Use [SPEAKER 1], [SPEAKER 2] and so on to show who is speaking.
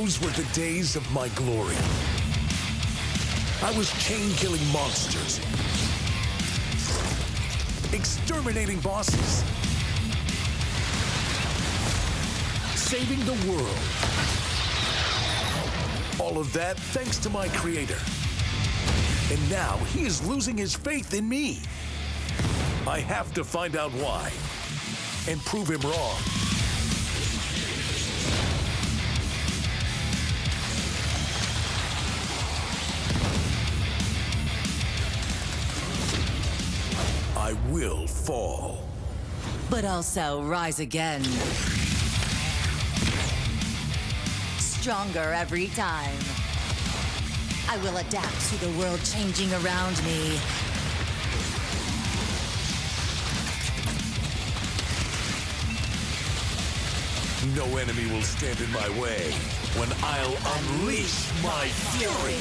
[SPEAKER 1] Those were the days of my glory. I was chain-killing monsters, exterminating bosses, saving the world. All of that thanks to my creator. And now he is losing his faith in me. I have to find out why and prove him wrong. I will fall.
[SPEAKER 2] but also rise again. Stronger every time. I will adapt to the world changing around me.
[SPEAKER 1] No enemy will stand in my way when I'll unleash my fury.